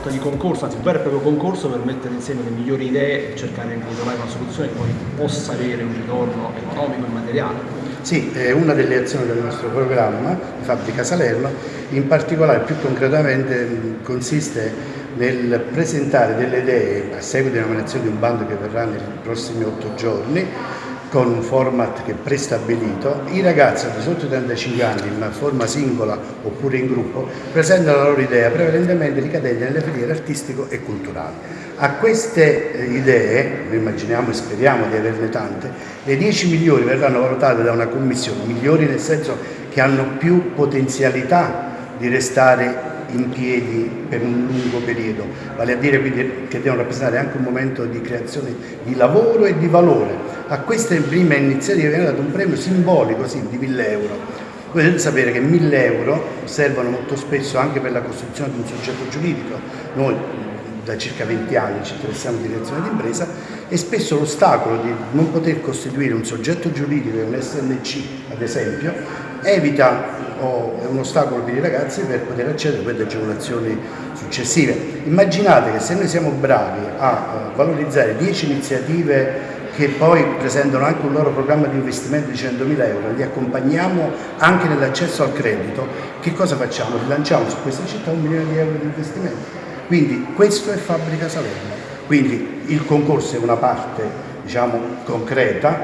sorta di concorso, anzi un vero e proprio concorso per mettere insieme le migliori idee e cercare di trovare una soluzione che poi possa avere un ritorno economico e materiale. Sì, è una delle azioni del nostro programma Fabbrica Salerno, in particolare più concretamente consiste nel presentare delle idee a seguito di nominazione di un bando che verrà nei prossimi otto giorni con un format che è prestabilito, i ragazzi di sotto i 35 anni in forma singola oppure in gruppo presentano la loro idea prevalentemente ricadente nelle filiere artistico e culturali. A queste eh, idee, noi immaginiamo e speriamo di averne tante, le 10 migliori verranno valutate da una commissione, migliori nel senso che hanno più potenzialità di restare in piedi per un lungo periodo, vale a dire che devono rappresentare anche un momento di creazione di lavoro e di valore. A queste prime iniziative viene dato un premio simbolico sì, di 1000 euro. Voi dovete sapere che 1000 euro servono molto spesso anche per la costruzione di un soggetto giuridico. Noi da circa 20 anni ci interessiamo di direzione d'impresa e spesso l'ostacolo di non poter costituire un soggetto giuridico, un SNC ad esempio, evita o è un ostacolo per i ragazzi per poter accedere a quelle agevolazioni successive. Immaginate che se noi siamo bravi a valorizzare 10 iniziative che poi presentano anche un loro programma di investimento di 100.000 euro, li accompagniamo anche nell'accesso al credito, che cosa facciamo? Rilanciamo su questa città un milione di euro di investimento. Quindi questo è Fabbrica Salerno. Quindi il concorso è una parte diciamo, concreta,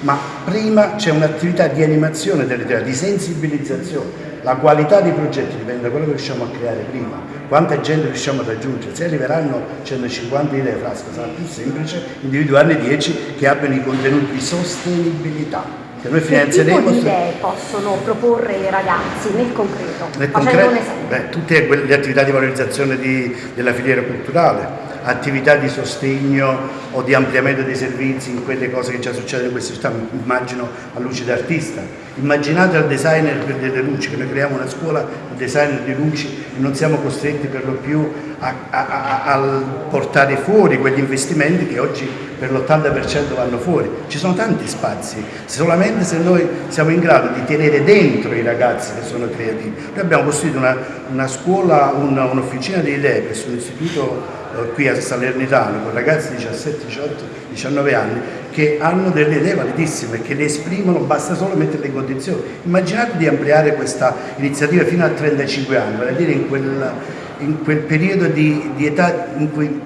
ma prima c'è un'attività di animazione delle idee, di sensibilizzazione. La qualità dei progetti dipende da quello che riusciamo a creare prima, quanta gente riusciamo a raggiungere. Se arriveranno 150 idee frasca sarà più semplice individuarne 10 che abbiano i contenuti di sostenibilità. Che noi finanzieremo. Che tipo di idee possono proporre i ragazzi nel concreto? Nel concreto beh, tutte le attività di valorizzazione di, della filiera culturale, attività di sostegno o di ampliamento dei servizi in quelle cose che già succedono in queste città, immagino a luce d'artista. Immaginate al designer delle luci, che noi creiamo una scuola designer di luci non siamo costretti per lo più a, a, a, portare fuori quegli investimenti che oggi per l'80% vanno fuori. Ci sono tanti spazi, solamente se noi siamo in grado di tenere dentro i ragazzi che sono creativi. Noi abbiamo costruito una, una scuola, un'officina un di idee presso l'istituto eh, qui a Salernitano con ragazzi di 17, 18, 19 anni che hanno delle idee validissime, che le esprimono, basta solo metterle in condizione. Immaginate di ampliare questa iniziativa fino a 35 anni, vale a dire in quel, in quel periodo di, di età in cui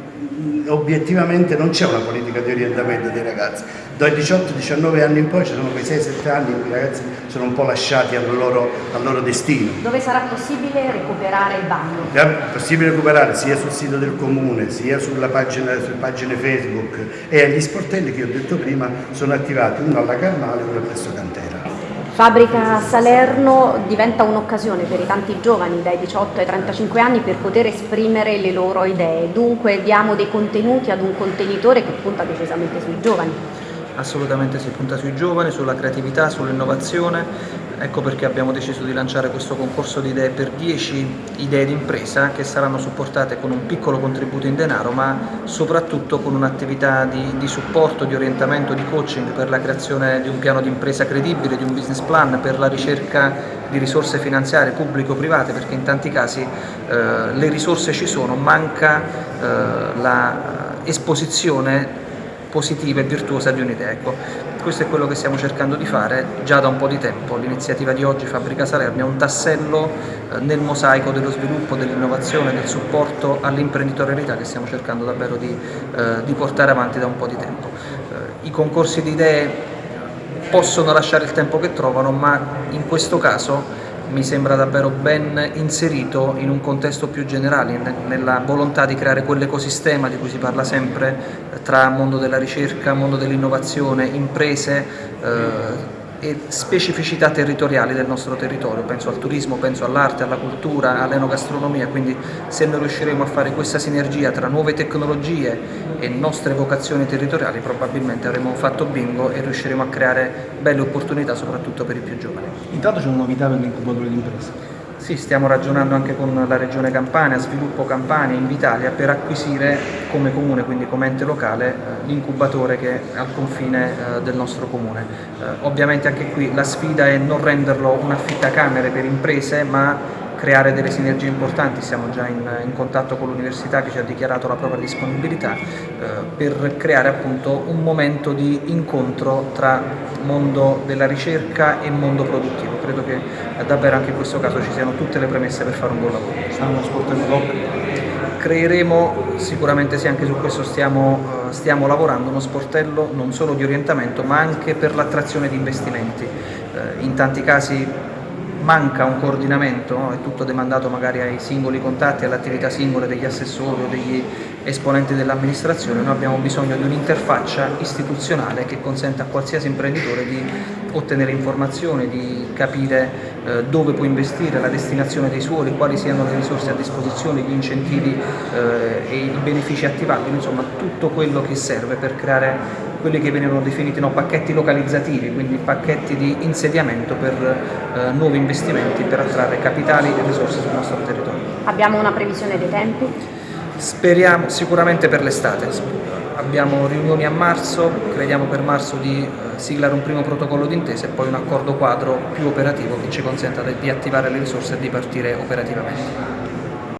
obiettivamente non c'è una politica di orientamento dei ragazzi. Dai 18-19 anni in poi ci sono quei 6-7 anni in cui i ragazzi sono un po' lasciati al loro, al loro, destino. Dove sarà possibile recuperare il bagno? È possibile recuperare sia sul sito del comune, sia sulla pagina, sulle pagine Facebook e agli sportelli che ho detto prima sono attivati uno alla Carnale e uno presso Cantera. Fabbrica Salerno diventa un'occasione per i tanti giovani dai 18 ai 35 anni per poter esprimere le loro idee, dunque diamo dei contenuti ad un contenitore che punta decisamente sui giovani. Assolutamente si punta sui giovani, sulla creatività, sull'innovazione. Ecco perché abbiamo deciso di lanciare questo concorso di idee per 10 idee di impresa che saranno supportate con un piccolo contributo in denaro ma soprattutto con un'attività di, di, supporto, di orientamento, di coaching per la creazione di un piano di impresa credibile, di un business plan, per la ricerca di risorse finanziarie pubblico-private perché in tanti casi eh, le risorse ci sono, manca eh, l'esposizione positiva e virtuosa di un'idea. Ecco, questo è quello che stiamo cercando di fare già da un po' di tempo. L'iniziativa di oggi, Fabbrica Salerno, è un tassello eh, nel mosaico dello sviluppo, dell'innovazione, del supporto all'imprenditorialità che stiamo cercando davvero di, eh, di, portare avanti da un po' di tempo. Eh, I concorsi di idee possono lasciare il tempo che trovano, ma in questo caso mi sembra davvero ben inserito in un contesto più generale, nella volontà di creare quell'ecosistema di cui si parla sempre tra mondo della ricerca, mondo dell'innovazione, imprese, eh, e specificità territoriali del nostro territorio, penso al turismo, penso all'arte, alla cultura, all'enogastronomia, quindi se noi riusciremo a fare questa sinergia tra nuove tecnologie e nostre vocazioni territoriali probabilmente avremo fatto bingo e riusciremo a creare belle opportunità soprattutto per i più giovani. Intanto c'è una novità per l'incubatore di impresa. Sì, stiamo ragionando anche con la Regione Campania, Sviluppo Campania, Invitalia per acquisire come comune, quindi come ente locale, eh, l'incubatore che è al confine eh, del nostro comune. Eh, ovviamente anche qui la sfida è non renderlo un affittacamere per imprese, ma creare delle sinergie importanti, siamo già in, in contatto con l'università che ci ha dichiarato la propria disponibilità eh, per creare appunto un momento di incontro tra mondo della ricerca e mondo produttivo. Credo che eh, davvero anche in questo caso ci siano tutte le premesse per fare un buon lavoro. Stanno sportello doc? Creeremo, sicuramente sì, anche su questo stiamo, uh, stiamo, lavorando, uno sportello non solo di orientamento ma anche per l'attrazione di investimenti. Uh, in tanti casi manca un coordinamento, no? è tutto demandato magari ai singoli contatti, alle attività singole degli assessori o degli esponenti dell'amministrazione, noi abbiamo bisogno di un'interfaccia istituzionale che consenta a qualsiasi imprenditore di ottenere informazioni, di capire eh, dove può investire, la destinazione dei suoli, quali siano le risorse a disposizione, gli incentivi eh, e i benefici attivabili, insomma tutto quello che serve per creare quelli che venivano definiti no, pacchetti localizzativi, quindi pacchetti di insediamento per eh, nuovi investimenti per attrarre capitali e risorse sul nostro territorio. Abbiamo una previsione dei tempi? Speriamo sicuramente per l'estate, abbiamo riunioni a marzo, crediamo per marzo di eh, siglare un primo protocollo d'intesa e poi un accordo quadro più operativo che ci consenta di attivare le risorse e di partire operativamente.